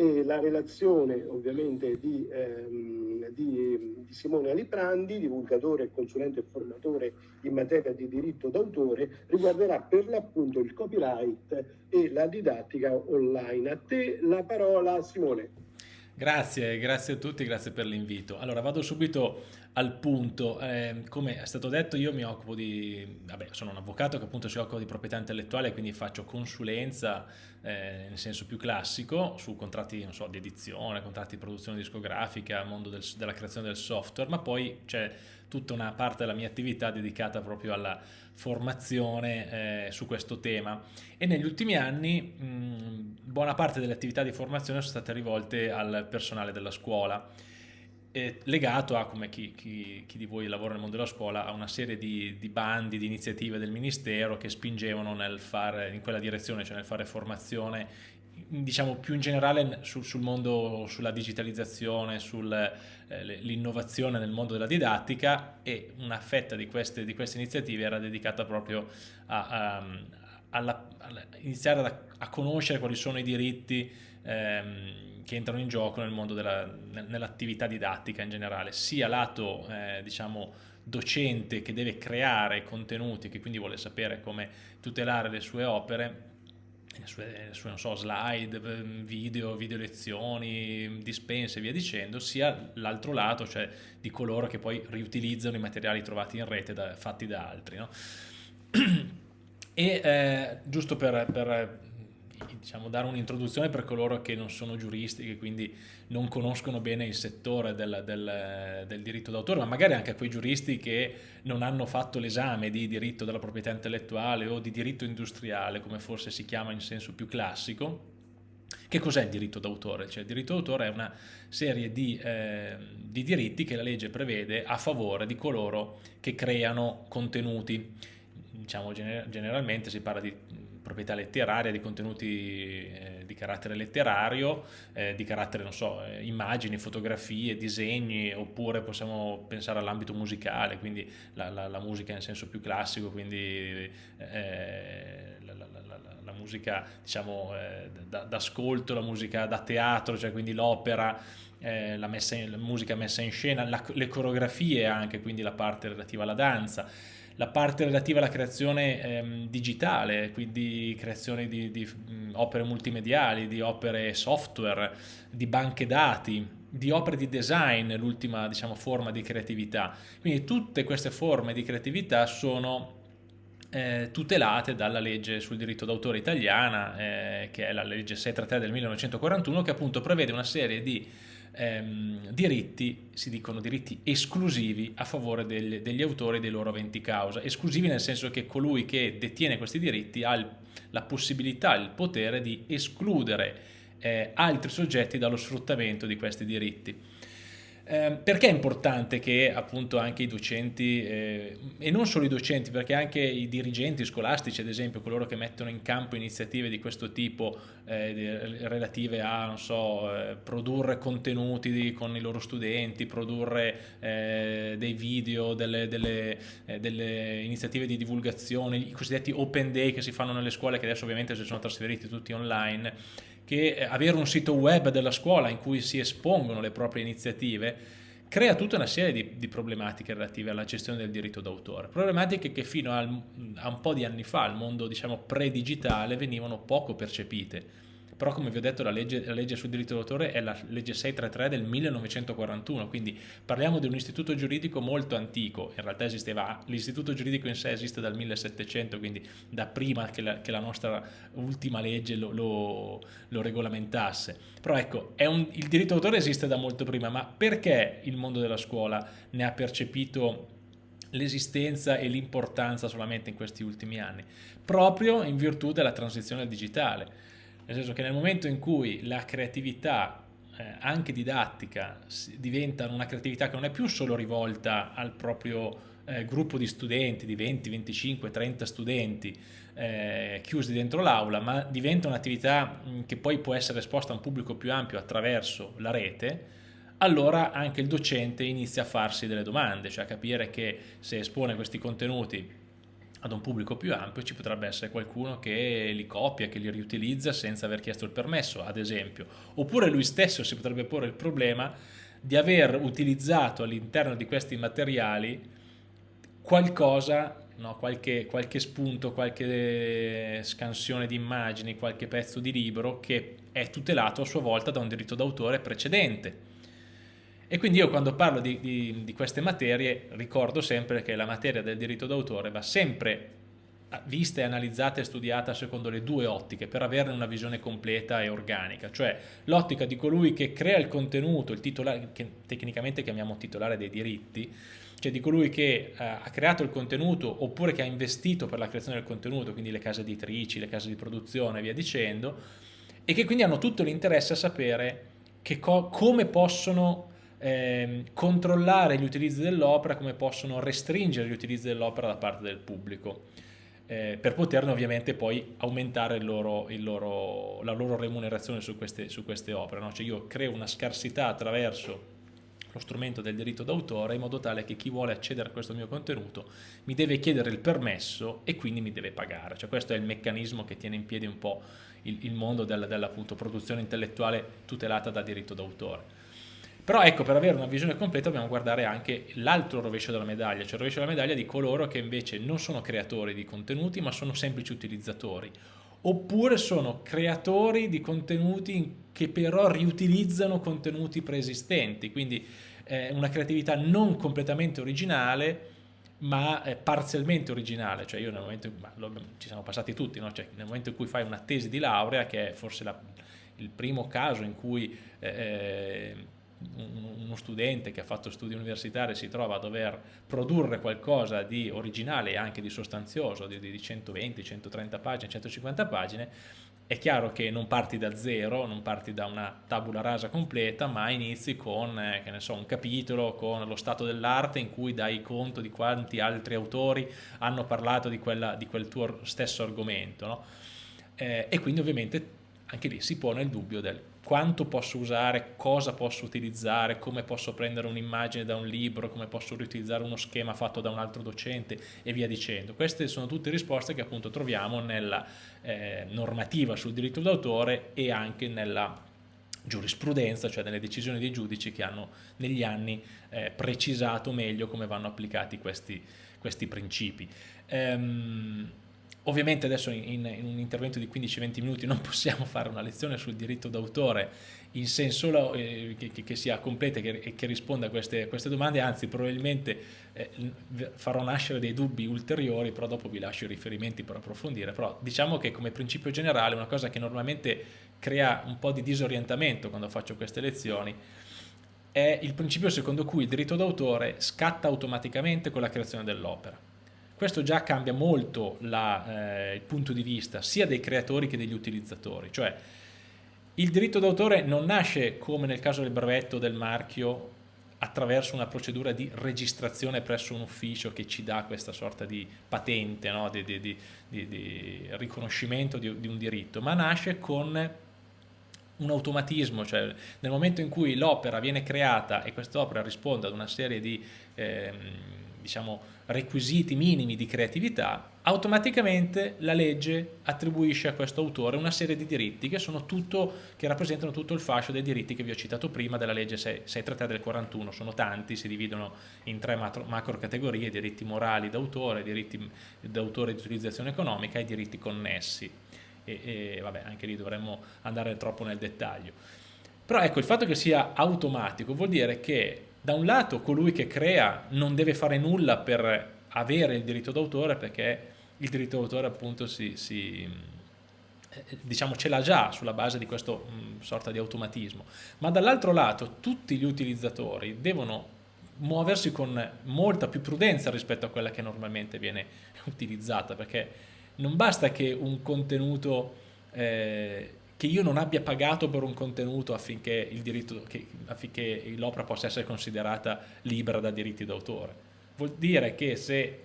e la relazione ovviamente di, ehm, di, di, Simone Aliprandi, divulgatore consulente e formatore in materia di diritto d'autore, riguarderà per l'appunto il copyright e la didattica online. A te la parola Simone. Grazie, grazie a tutti, grazie per l'invito. Allora vado subito al punto, eh, come è stato detto io mi occupo di, vabbè sono un avvocato che appunto si occupa di proprietà intellettuale quindi faccio consulenza eh, nel senso più classico su contratti so, di edizione, contratti di produzione discografica, mondo del, della creazione del software ma poi c'è tutta una parte della mia attività dedicata proprio alla formazione eh, su questo tema e negli ultimi anni mh, buona parte delle attività di formazione sono state rivolte al personale della scuola. Legato a, come chi, chi, chi, di voi lavora nel mondo della scuola, a una serie di, di, bandi, di iniziative del Ministero che spingevano nel fare, in quella direzione, cioè nel fare formazione diciamo più in generale sul, sul mondo, sulla digitalizzazione, sull'innovazione eh, nel mondo della didattica e una fetta di queste, di queste iniziative era dedicata proprio a, a, alla, alla, iniziare a, a conoscere quali sono i diritti ehm, che entrano in gioco nel mondo della, nell'attività didattica in generale, sia lato eh, diciamo docente che deve creare contenuti, che quindi vuole sapere come tutelare le sue opere, le sue, le sue so, slide, video, video lezioni, dispense e via dicendo, sia l'altro lato, cioè di coloro che poi riutilizzano i materiali trovati in rete da, fatti da altri. No? E eh, giusto per, per diciamo, dare un'introduzione per coloro che non sono giuristi, che quindi non conoscono bene il settore del, del, del diritto d'autore, ma magari anche a quei giuristi che non hanno fatto l'esame di diritto della proprietà intellettuale o di diritto industriale, come forse si chiama in senso più classico. Che cos'è il diritto d'autore? Cioè, il diritto d'autore è una serie di, eh, di diritti che la legge prevede a favore di coloro che creano contenuti. Diciamo, generalmente si parla di proprietà letteraria, di contenuti eh, di carattere letterario, eh, di carattere, non so, eh, immagini, fotografie, disegni, oppure possiamo pensare all'ambito musicale, quindi la, la, la, musica in senso più classico, quindi eh, la, la, musica diciamo eh, d'ascolto, la musica da teatro, cioè quindi l'opera, eh, la, la, musica messa in scena, le coreografie anche, quindi la parte relativa alla danza la parte relativa alla creazione ehm, digitale, quindi creazione di, di mh, opere multimediali, di opere software, di banche dati, di opere di design, l'ultima diciamo, forma di creatività. Quindi tutte queste forme di creatività sono eh, tutelate dalla legge sul diritto d'autore italiana, eh, che è la legge 633 del 1941, che appunto prevede una serie di ehm, diritti, si dicono diritti esclusivi a favore del, degli autori dei loro aventi causa. Esclusivi nel senso che colui che detiene questi diritti ha il, la possibilità, il potere di escludere eh, altri soggetti dallo sfruttamento di questi diritti. Eh, perché è importante che appunto anche i docenti, eh, e non solo i docenti, perché anche i dirigenti scolastici, ad esempio, coloro che mettono in campo iniziative di questo tipo eh, relative a, so, eh, produrre contenuti con i loro studenti, produrre eh, dei video, delle, delle, eh, delle, iniziative di divulgazione, i cosiddetti open day che si fanno nelle scuole, che adesso ovviamente si sono trasferiti tutti online, che eh, avere un sito web della scuola in cui si espongono le proprie iniziative crea tutta una serie di, di problematiche relative alla gestione del diritto d'autore, problematiche che fino al, a un po' di anni fa, al mondo diciamo pre-digitale, venivano poco percepite però come vi ho detto la legge, la legge sul diritto d'autore è la legge 633 del 1941, quindi parliamo di un istituto giuridico molto antico, in realtà esisteva, l'istituto giuridico in sé esiste dal 1700, quindi da prima che la, che la nostra ultima legge lo, lo, lo regolamentasse. Però ecco, un, il diritto d'autore esiste da molto prima, ma perché il mondo della scuola ne ha percepito l'esistenza e l'importanza solamente in questi ultimi anni? Proprio in virtù della transizione al digitale nel senso che nel momento in cui la creatività eh, anche didattica diventa una creatività che non è più solo rivolta al proprio eh, gruppo di studenti di 20, 25, 30 studenti eh, chiusi dentro l'aula, ma diventa un'attività che poi può essere esposta a un pubblico più ampio attraverso la rete, allora anche il docente inizia a farsi delle domande, cioè a capire che se espone questi contenuti ad un pubblico più ampio ci potrebbe essere qualcuno che li copia, che li riutilizza senza aver chiesto il permesso, ad esempio. Oppure lui stesso si potrebbe porre il problema di aver utilizzato all'interno di questi materiali qualcosa, no, qualche, qualche, spunto, qualche scansione di immagini, qualche pezzo di libro che è tutelato a sua volta da un diritto d'autore precedente. E quindi io quando parlo di, di, di, queste materie ricordo sempre che la materia del diritto d'autore va sempre vista e analizzata e studiata secondo le due ottiche per averne una visione completa e organica, cioè l'ottica di colui che crea il contenuto, il titolare, che tecnicamente chiamiamo titolare dei diritti, cioè di colui che eh, ha creato il contenuto oppure che ha investito per la creazione del contenuto, quindi le case editrici, le case di produzione e via dicendo, e che quindi hanno tutto l'interesse a sapere come possono eh, controllare gli utilizzi dell'opera, come possono restringere gli utilizzi dell'opera da parte del pubblico, eh, per poterne ovviamente poi aumentare il loro, il loro, la loro remunerazione su queste, su queste opere. No? Cioè io creo una scarsità attraverso lo strumento del diritto d'autore in modo tale che chi vuole accedere a questo mio contenuto mi deve chiedere il permesso e quindi mi deve pagare. Cioè questo è il meccanismo che tiene in piedi un po' il, il mondo della, della produzione intellettuale tutelata da diritto d'autore. Però ecco, per avere una visione completa dobbiamo guardare anche l'altro rovescio della medaglia, cioè il rovescio della medaglia di coloro che invece non sono creatori di contenuti ma sono semplici utilizzatori, oppure sono creatori di contenuti che però riutilizzano contenuti preesistenti, quindi eh, una creatività non completamente originale ma eh, parzialmente originale, cioè io nel momento, in, lo, ci siamo passati tutti, no? cioè, nel momento in cui fai una tesi di laurea, che è forse la, il primo caso in cui eh, eh uno studente che ha fatto studi universitari si trova a dover produrre qualcosa di originale e anche di sostanzioso, di, di 120, 130 pagine, 150 pagine, è chiaro che non parti da zero, non parti da una tabula rasa completa, ma inizi con eh, so, un capitolo, con lo stato dell'arte in cui dai conto di quanti altri autori hanno parlato di, quella, di quel tuo stesso argomento. No? Eh, e quindi ovviamente anche lì si pone il dubbio del quanto posso usare, cosa posso utilizzare, come posso prendere un'immagine da un libro, come posso riutilizzare uno schema fatto da un altro docente e via dicendo. Queste sono tutte risposte che appunto troviamo nella eh, normativa sul diritto d'autore e anche nella giurisprudenza, cioè nelle decisioni dei giudici che hanno negli anni eh, precisato meglio come vanno applicati questi, questi principi. Ehm, Ovviamente adesso in, in un intervento di 15-20 minuti non possiamo fare una lezione sul diritto d'autore in senso eh, che, che, sia completa e che, che, risponda a queste, queste, domande, anzi probabilmente eh, farò nascere dei dubbi ulteriori, però dopo vi lascio i riferimenti per approfondire, però diciamo che come principio generale una cosa che normalmente crea un po' di disorientamento quando faccio queste lezioni è il principio secondo cui il diritto d'autore scatta automaticamente con la creazione dell'opera questo già cambia molto la, eh, il punto di vista sia dei creatori che degli utilizzatori, cioè il diritto d'autore non nasce come nel caso del brevetto del marchio attraverso una procedura di registrazione presso un ufficio che ci dà questa sorta di patente, no? di, di, di, di, riconoscimento di, un diritto, ma nasce con un automatismo, cioè nel momento in cui l'opera viene creata e quest'opera risponde ad una serie di ehm, diciamo, requisiti minimi di creatività, automaticamente la legge attribuisce a questo autore una serie di diritti che, tutto, che rappresentano tutto il fascio dei diritti che vi ho citato prima della legge 633 del 41, sono tanti, si dividono in tre macro categorie, diritti morali d'autore, diritti d'autore di utilizzazione economica e diritti connessi. E, e vabbè, anche lì dovremmo andare troppo nel dettaglio. Però ecco, il fatto che sia automatico vuol dire che da un lato colui che crea non deve fare nulla per avere il diritto d'autore perché il diritto d'autore appunto si, si eh, diciamo ce l'ha già sulla base di questo mh, sorta di automatismo. Ma dall'altro lato tutti gli utilizzatori devono muoversi con molta più prudenza rispetto a quella che normalmente viene utilizzata perché non basta che un contenuto eh, che io non abbia pagato per un contenuto affinché l'opera possa essere considerata libera da diritti d'autore. Vuol dire che se,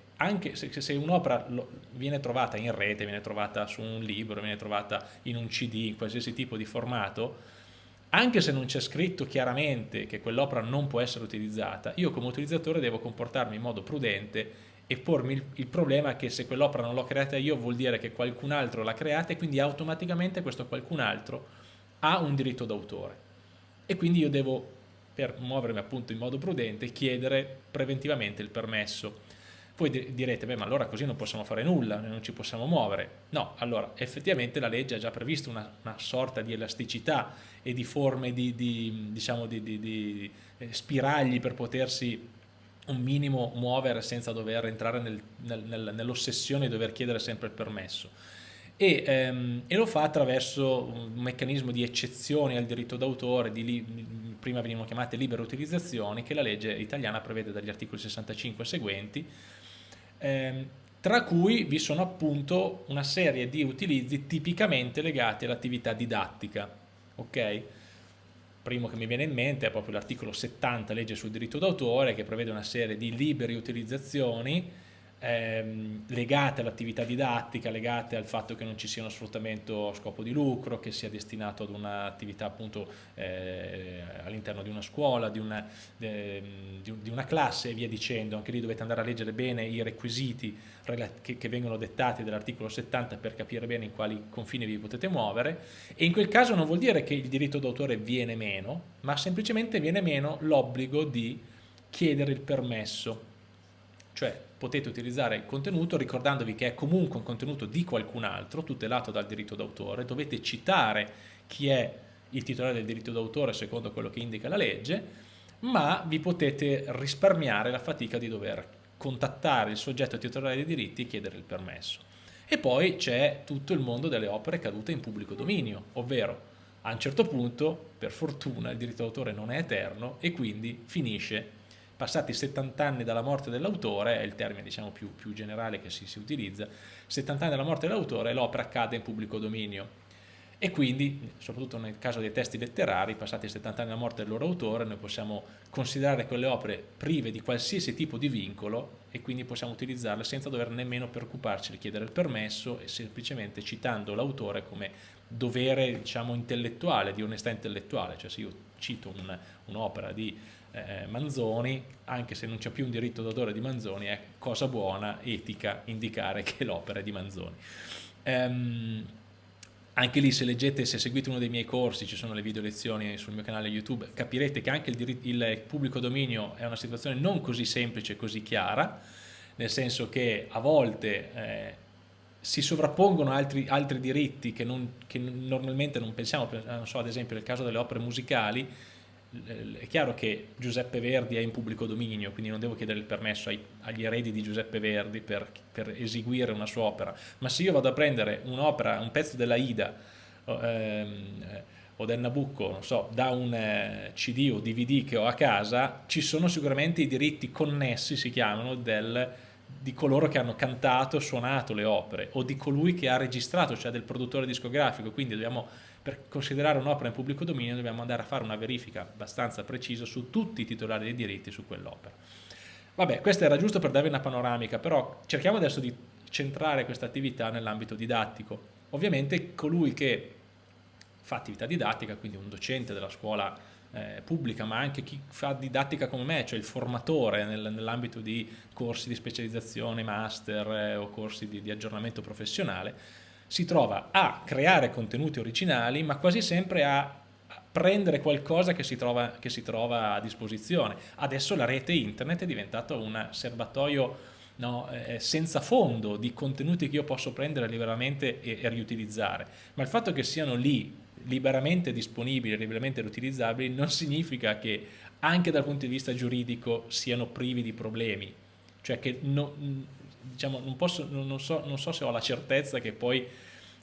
se, se un'opera viene trovata in rete, viene trovata su un libro, viene trovata in un CD, in qualsiasi tipo di formato, anche se non c'è scritto chiaramente che quell'opera non può essere utilizzata, io come utilizzatore devo comportarmi in modo prudente e pormi il, il problema che se quell'opera non l'ho creata io vuol dire che qualcun altro l'ha creata e quindi automaticamente questo qualcun altro ha un diritto d'autore e quindi io devo per muovermi appunto in modo prudente chiedere preventivamente il permesso voi direte, beh ma allora così non possiamo fare nulla, non ci possiamo muovere. No, allora effettivamente la legge ha già previsto una, una sorta di elasticità e di forme di, di, diciamo, di, di eh, spiragli per potersi un minimo muovere senza dover entrare nel, nel, nel, nell'ossessione di dover chiedere sempre il permesso. E, ehm, e, lo fa attraverso un meccanismo di eccezioni al diritto d'autore, prima venivano chiamate libere utilizzazioni, che la legge italiana prevede dagli articoli 65 e seguenti, ehm, tra cui vi sono appunto una serie di utilizzi tipicamente legati all'attività didattica. Ok? Primo che mi viene in mente è proprio l'articolo 70 legge sul diritto d'autore che prevede una serie di libere utilizzazioni ehm, legate all'attività didattica, legate al fatto che non ci sia uno sfruttamento a scopo di lucro, che sia destinato ad un'attività appunto eh, all'interno di una scuola, di una, eh, di una, classe e via dicendo. Anche lì dovete andare a leggere bene i requisiti che, che vengono dettati dall'articolo 70 per capire bene in quali confini vi potete muovere e in quel caso non vuol dire che il diritto d'autore viene meno, ma semplicemente viene meno l'obbligo di chiedere il permesso cioè potete utilizzare il contenuto ricordandovi che è comunque un contenuto di qualcun altro, tutelato dal diritto d'autore, dovete citare chi è il titolare del diritto d'autore secondo quello che indica la legge, ma vi potete risparmiare la fatica di dover contattare il soggetto titolare dei diritti e chiedere il permesso. E poi c'è tutto il mondo delle opere cadute in pubblico dominio, ovvero a un certo punto, per fortuna, il diritto d'autore non è eterno e quindi finisce passati 70 anni dalla morte dell'autore, è il termine diciamo, più, più, generale che si, si utilizza, 70 anni dalla morte dell'autore l'opera cade in pubblico dominio. E quindi, soprattutto nel caso dei testi letterari, passati 70 anni dalla morte del loro autore, noi possiamo considerare quelle opere prive di qualsiasi tipo di vincolo e quindi possiamo utilizzarle senza dover nemmeno preoccuparci di chiedere il permesso e semplicemente citando l'autore come dovere diciamo, intellettuale, di onestà intellettuale, cioè se io cito un'opera un di eh, Manzoni, anche se non c'è più un diritto d'autore di Manzoni, è cosa buona, etica, indicare che l'opera è di Manzoni. Um, anche lì se leggete, se seguite uno dei miei corsi, ci sono le video lezioni sul mio canale YouTube, capirete che anche il, il pubblico dominio è una situazione non così semplice e così chiara, nel senso che a volte eh, si sovrappongono altri, altri diritti che, non, che, normalmente non pensiamo, non so, ad esempio nel caso delle opere musicali, è chiaro che Giuseppe Verdi è in pubblico dominio, quindi non devo chiedere il permesso ai, agli eredi di Giuseppe Verdi per, per, eseguire una sua opera, ma se io vado a prendere un'opera, un pezzo della Ida ehm, o del Nabucco, non so, da un eh, CD o DVD che ho a casa, ci sono sicuramente i diritti connessi, si chiamano, del, di coloro che hanno cantato, suonato le opere o di colui che ha registrato, cioè del produttore discografico, quindi dobbiamo per considerare un'opera in pubblico dominio dobbiamo andare a fare una verifica abbastanza precisa su tutti i titolari dei diritti su quell'opera. Vabbè, questa era giusto per darvi una panoramica, però cerchiamo adesso di centrare questa attività nell'ambito didattico. Ovviamente colui che fa attività didattica, quindi un docente della scuola eh, pubblica, ma anche chi fa didattica come me, cioè il formatore nel, nell'ambito di corsi di specializzazione, master eh, o corsi di, di aggiornamento professionale, si trova a creare contenuti originali ma quasi sempre a prendere qualcosa che si trova, che si trova a disposizione. Adesso la rete internet è diventato un serbatoio no, eh, senza fondo di contenuti che io posso prendere liberamente e, e, riutilizzare, ma il fatto che siano lì liberamente disponibili, liberamente riutilizzabili, non significa che anche dal punto di vista giuridico siano privi di problemi, cioè che no, diciamo, non, posso, non, so, non so se ho la certezza che poi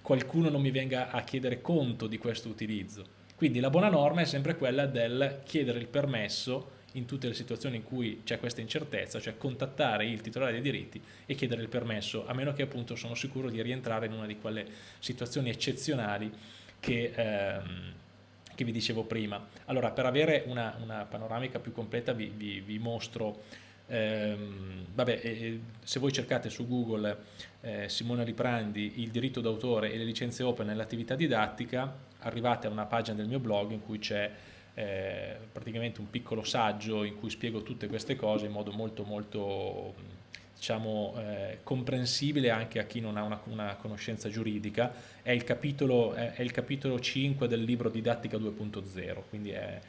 qualcuno non mi venga a chiedere conto di questo utilizzo. Quindi la buona norma è sempre quella del chiedere il permesso in tutte le situazioni in cui c'è questa incertezza, cioè contattare il titolare dei diritti e chiedere il permesso, a meno che appunto sono sicuro di rientrare in una di quelle situazioni eccezionali che, ehm, che vi dicevo prima. Allora, per avere una, una panoramica più completa vi, vi, vi mostro Ehm, vabbè, eh, se voi cercate su Google eh, Simone Riprandi, il diritto d'autore e le licenze open nell'attività didattica, arrivate a una pagina del mio blog in cui c'è eh, praticamente un piccolo saggio in cui spiego tutte queste cose in modo molto molto diciamo, eh, comprensibile anche a chi non ha una, una conoscenza giuridica, è il, capitolo, è, è il, capitolo, 5 del libro Didattica 2.0, quindi è,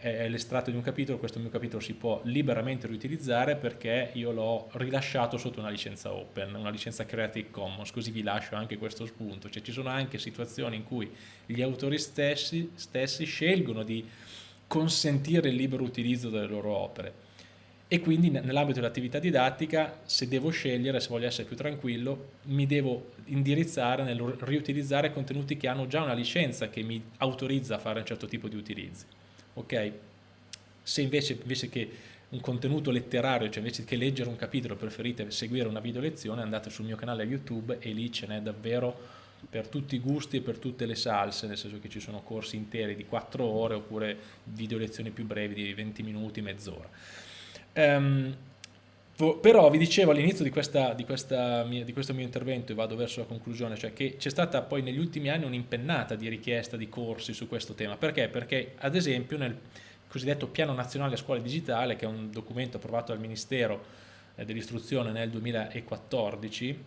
è l'estratto di un capitolo, questo mio capitolo si può liberamente riutilizzare perché io l'ho rilasciato sotto una licenza open, una licenza Creative Commons, così vi lascio anche questo spunto, cioè ci sono anche situazioni in cui gli autori stessi, stessi scelgono di consentire il libero utilizzo delle loro opere e quindi nell'ambito dell'attività didattica se devo scegliere, se voglio essere più tranquillo, mi devo indirizzare nel riutilizzare contenuti che hanno già una licenza che mi autorizza a fare un certo tipo di utilizzi. Ok? Se invece, invece che un contenuto letterario, cioè invece che leggere un capitolo preferite seguire una video lezione, andate sul mio canale YouTube e lì ce n'è davvero per tutti i gusti e per tutte le salse, nel senso che ci sono corsi interi di 4 ore oppure video lezioni più brevi di 20 minuti, mezz'ora. Um, però vi dicevo all'inizio di, di, di, questo mio intervento e vado verso la conclusione, cioè che c'è stata poi negli ultimi anni un'impennata di richiesta di corsi su questo tema. Perché? Perché ad esempio nel cosiddetto Piano Nazionale Scuola Digitale, che è un documento approvato dal Ministero eh, dell'Istruzione nel 2014,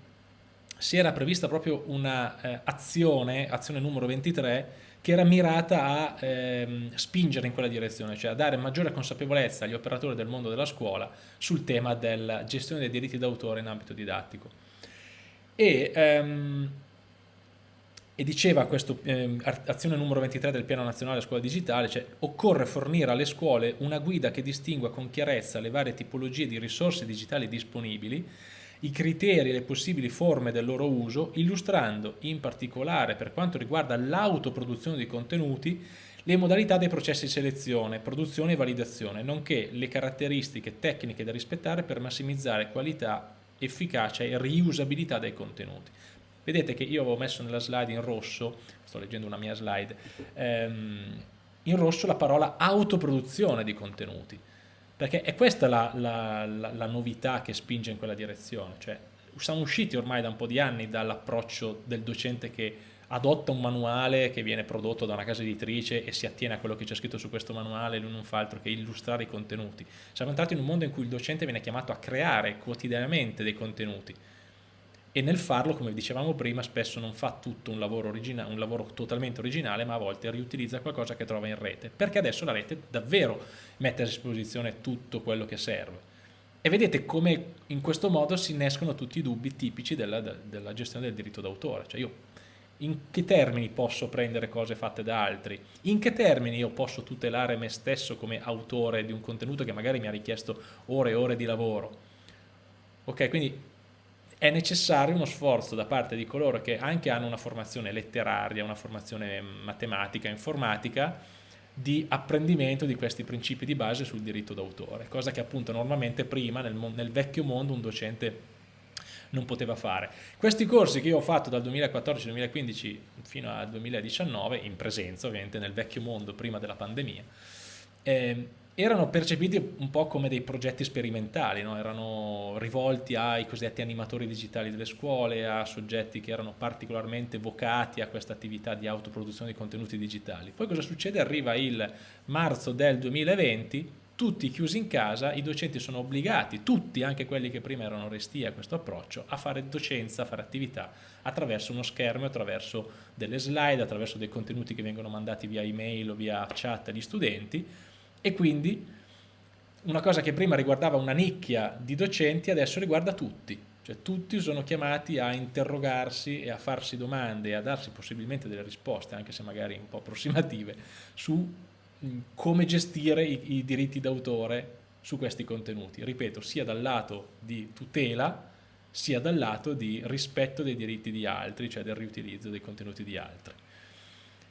si era prevista proprio un'azione, eh, azione numero 23, che era mirata a ehm, spingere in quella direzione, cioè a dare maggiore consapevolezza agli operatori del mondo della scuola sul tema della gestione dei diritti d'autore in ambito didattico. E, ehm, e diceva questa eh, azione numero 23 del piano nazionale scuola digitale, cioè occorre fornire alle scuole una guida che distingua con chiarezza le varie tipologie di risorse digitali disponibili i criteri e le possibili forme del loro uso, illustrando in particolare per quanto riguarda l'autoproduzione di contenuti le modalità dei processi di selezione, produzione e validazione, nonché le caratteristiche tecniche da rispettare per massimizzare qualità, efficacia e riusabilità dei contenuti. Vedete che io avevo messo nella slide in rosso, sto leggendo una mia slide, ehm, in rosso la parola autoproduzione di contenuti perché è questa la, la, la, la, novità che spinge in quella direzione, cioè siamo usciti ormai da un po' di anni dall'approccio del docente che adotta un manuale che viene prodotto da una casa editrice e si attiene a quello che c'è scritto su questo manuale, lui non fa altro che illustrare i contenuti. Siamo entrati in un mondo in cui il docente viene chiamato a creare quotidianamente dei contenuti, e nel farlo, come dicevamo prima, spesso non fa tutto un lavoro, un lavoro, totalmente originale, ma a volte riutilizza qualcosa che trova in rete, perché adesso la rete davvero mette a disposizione tutto quello che serve. E vedete come in questo modo si innescono tutti i dubbi tipici della, della gestione del diritto d'autore, cioè io in che termini posso prendere cose fatte da altri, in che termini io posso tutelare me stesso come autore di un contenuto che magari mi ha richiesto ore e ore di lavoro. Ok, quindi è necessario uno sforzo da parte di coloro che anche hanno una formazione letteraria, una formazione matematica, informatica, di apprendimento di questi principi di base sul diritto d'autore, cosa che appunto normalmente prima nel, nel, vecchio mondo un docente non poteva fare. Questi corsi che io ho fatto dal 2014-2015 fino al 2019, in presenza ovviamente nel vecchio mondo prima della pandemia, eh, erano percepiti un po' come dei progetti sperimentali, no? erano rivolti ai cosiddetti animatori digitali delle scuole, a soggetti che erano particolarmente vocati a questa attività di autoproduzione di contenuti digitali. Poi cosa succede? Arriva il marzo del 2020, tutti chiusi in casa, i docenti sono obbligati, tutti, anche quelli che prima erano resti a questo approccio, a fare docenza, a fare attività attraverso uno schermo, attraverso delle slide, attraverso dei contenuti che vengono mandati via email o via chat agli studenti, e quindi una cosa che prima riguardava una nicchia di docenti adesso riguarda tutti, cioè tutti sono chiamati a interrogarsi e a farsi domande e a darsi possibilmente delle risposte, anche se magari un po' approssimative, su mm, come gestire i, i diritti d'autore su questi contenuti, ripeto, sia dal lato di tutela, sia dal lato di rispetto dei diritti di altri, cioè del riutilizzo dei contenuti di altri.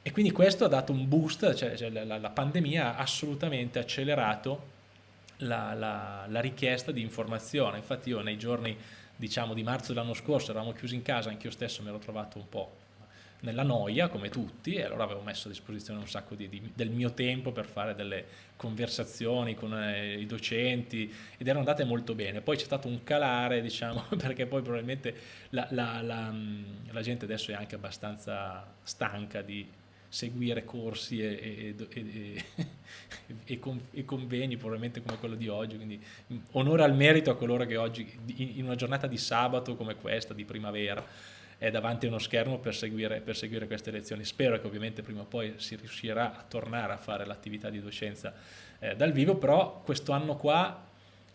E quindi questo ha dato un boost, cioè, cioè la, la, pandemia ha assolutamente accelerato la, la, la, richiesta di informazione. Infatti io nei giorni diciamo, di marzo dell'anno scorso eravamo chiusi in casa, anch'io stesso mi ero trovato un po' nella noia come tutti e allora avevo messo a disposizione un sacco di, di, del mio tempo per fare delle conversazioni con eh, i docenti ed erano andate molto bene poi c'è stato un calare diciamo perché poi probabilmente la, gente adesso è anche abbastanza stanca di seguire corsi e, e, e, e, con, convegni probabilmente come quello di oggi, quindi onore al merito a coloro che oggi in una giornata di sabato come questa, di primavera, è davanti a uno schermo per seguire, per seguire queste lezioni. Spero che ovviamente prima o poi si riuscirà a tornare a fare l'attività di docenza eh, dal vivo, però questo anno qua,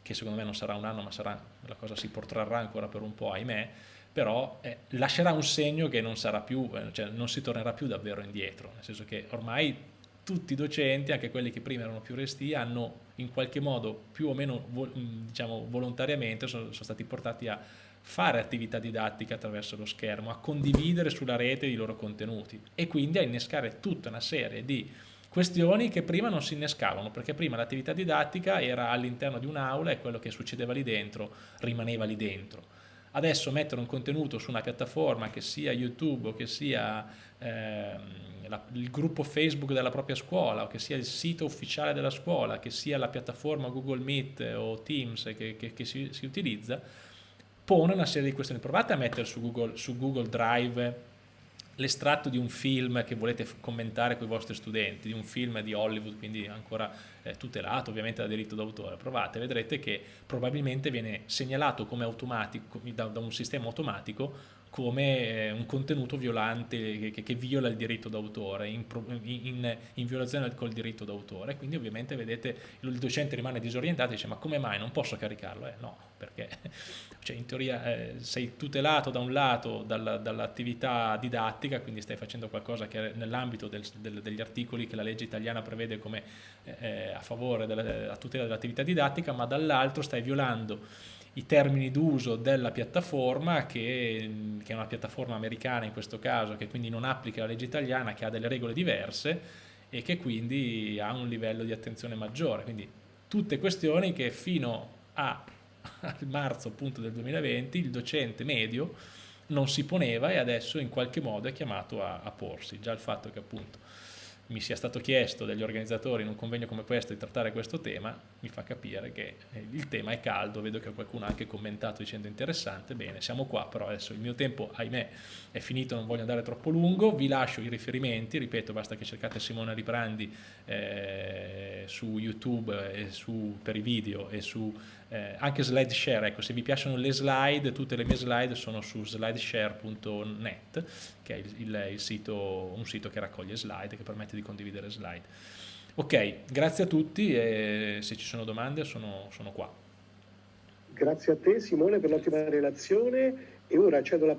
che secondo me non sarà un anno ma sarà, la cosa si protrarrà ancora per un po', ahimè, però eh, lascerà un segno che non sarà più, eh, cioè non si tornerà più davvero indietro, nel senso che ormai tutti i docenti, anche quelli che prima erano più resti, hanno in qualche modo più o meno diciamo, volontariamente sono, sono stati portati a fare attività didattica attraverso lo schermo, a condividere sulla rete i loro contenuti e quindi a innescare tutta una serie di questioni che prima non si innescavano, perché prima l'attività didattica era all'interno di un'aula e quello che succedeva lì dentro rimaneva lì dentro. Adesso mettere un contenuto su una piattaforma che sia YouTube o che sia eh, la, il gruppo Facebook della propria scuola o che sia il sito ufficiale della scuola, che sia la piattaforma Google Meet o Teams che, che, che si, si utilizza, pone una serie di questioni. Provate a mettere su Google, su Google Drive l'estratto di un film che volete commentare con i vostri studenti, di un film di Hollywood, quindi ancora eh, tutelato ovviamente da diritto d'autore, provate, vedrete che probabilmente viene segnalato come automatico, da, da un sistema automatico come eh, un contenuto violante che, che viola il diritto d'autore, in, in, in, violazione col diritto d'autore, quindi ovviamente vedete il docente rimane disorientato e dice ma come mai non posso caricarlo? Eh, no, perché cioè, in teoria eh, sei tutelato da un lato dall'attività didattica, quindi stai facendo qualcosa che nell'ambito degli articoli che la legge italiana prevede come eh, eh a favore della tutela dell'attività didattica, ma dall'altro stai violando i termini d'uso della piattaforma che, che, è una piattaforma americana in questo caso che quindi non applica la legge italiana che ha delle regole diverse e che quindi ha un livello di attenzione maggiore. Quindi tutte questioni che fino a, al marzo appunto del 2020 il docente medio non si poneva e adesso in qualche modo è chiamato a, a porsi. Già il fatto che appunto mi sia stato chiesto dagli organizzatori in un convegno come questo di trattare questo tema, mi fa capire che eh, il tema è caldo, vedo che qualcuno ha anche commentato dicendo interessante, bene, siamo qua, però adesso il mio tempo, ahimè, è finito, non voglio andare troppo lungo, vi lascio i riferimenti, ripeto, basta che cercate Simone Riprandi eh, su YouTube e su, per i video e su eh, anche SlideShare, ecco, se vi piacciono le slide, tutte le mie slide sono su slideshare.net, che è il, il, il sito, un sito che raccoglie slide, che permette di condividere slide. Ok, grazie a tutti e se ci sono domande sono, sono qua. Grazie a te Simone per l'ottima relazione e ora cedo la